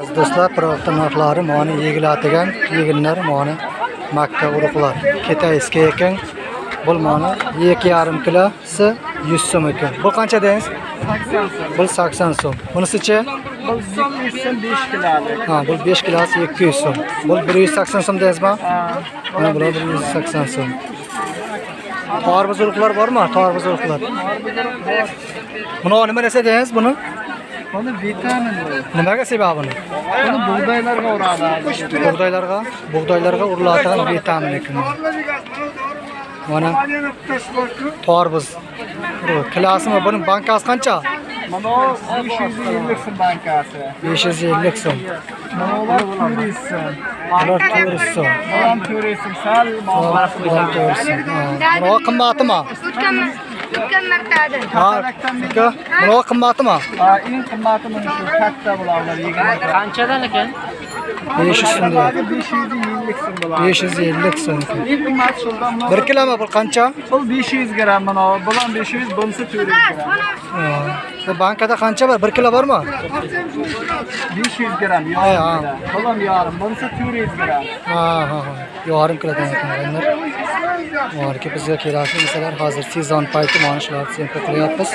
Aziz do'stlar, piroqta narxlari mana yegiladigan yeginlar mana makka urug'lar. Kitayski ekan. Bu mana 2,5 kilosi 100 so'm ekan. Bu qancha deysiz? 80 so'm. Bu 80 so'm. Bunisichi? Bu 200 so'm 5 kilolik. Ha, bu 5 kilosi 200 so'm. Bu 180 so'm deysizmi? Ha. Mana bular 180 so'm. Tarvuz urug'lar bormi? Tarvuz urug'lar. Buni nima desa deysiz buni? Buni vitamin. Nimaga sebab buni? Buni bug'doylarga uradi. Bug'doylarga, bug'doylarga uriladigan vitamin ekan. Mana tarvuz. Kilasimi buni bankasi qancha? Mana 550 so'm bankasi. 550 so'm. Mana 400 so'm. Ular 400 so'm. Mana 400 so'm. Sal muomala 400 so'm. Buni qimmatimi? Martada. Ha, aka, qimmatimi? Ha, eng qimmati mana shu katta bularlar yegan. Qanchadan ekan? 500 so'm. deyapti. 550 so'm bo'ladi. 550 so'm. Eng qimmati shundan mana 1 kilomi bu qancha? bu 500 gramm mana bular 500 bunisi 400 gramm. Ha, Bu bankada qancha bor? 1 kilo bormi? 500 gramm Ha, ha. yarim. Bunisi 400 gramm. Ha, ha, ha. Yarim kilodan ekan Borki bizga kerakli narsalar hozir sezon payti mana shularni sempa qilyapmiz.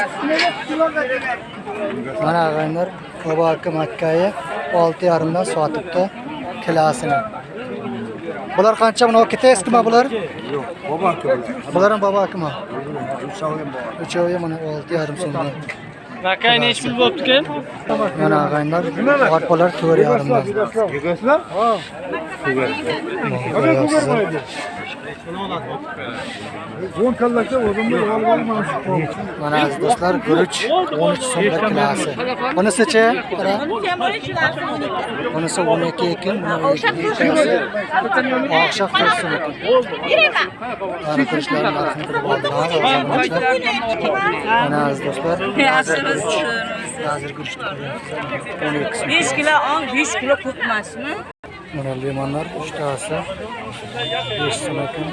Mana og'aylar Qoboki Makkayi 6,5 dan sotibdi kilosini. Bular qancha? Buni kitayskimi bular? Bular ham Bobokimi? Uchovi mana 6,5 so'mdan. Makay nech pul bo'pti ekan? Mana og'aylar arpalar 4,5 dan. Ko'ryapsizlar. Mana aziz do'stlar, guruch 13 so'mga kilosi. Bunisichi? Bunisi 12 ekan, buni ikkitasi oqshaq 4 so'm. Mana guruchlarni narxini bilib oldilar. Mana aziz do'stlar, hozir guruch. Ko'ryapsizlar. 12 so'm. 5 kilo ong 5 kilo ko'p emasmi Mana limonlar 3 tasi 5 so'm ekan.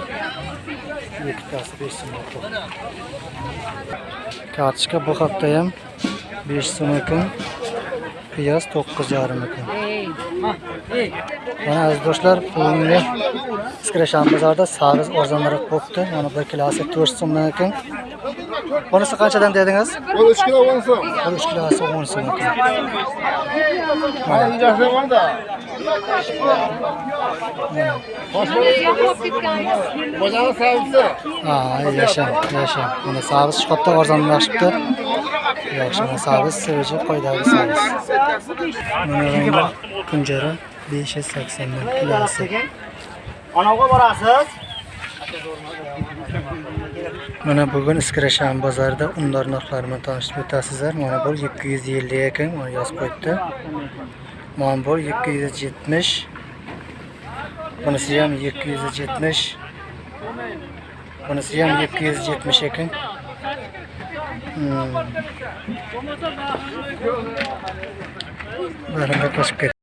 2 tasi 5 so'm ekan. Bu hafta ham 5 so'm. Piyoz 9,5 ekan. Mana aziz do'stlar, bugungi Skrashan bozorida sabz arzonroq bo'libdi. Mana 1 kilosi 4 so'mdan. Bunisi qanchadan dedingiz? Bu 3 kilo 10 so'm. Bu 3 kilosi 10 so'm yaxshi yasha, yasha. Mana sabz chiqibdi, arzonlashibdi. Yaxshi, mana sabz sevichi qoidagi sabz. Mana kunjara 580 dan kilosi. Anavga borasiz? Mana bugun Iskrashan bozorida undor narxlari bilan tanishib o'tasizlar. Mana bu 250 ekan, mana yozib qo'yibdi. Mana bu 270. Bunisi ham 270. Bunisi ham 270 ekan. Hmm. Baranga qo'shib.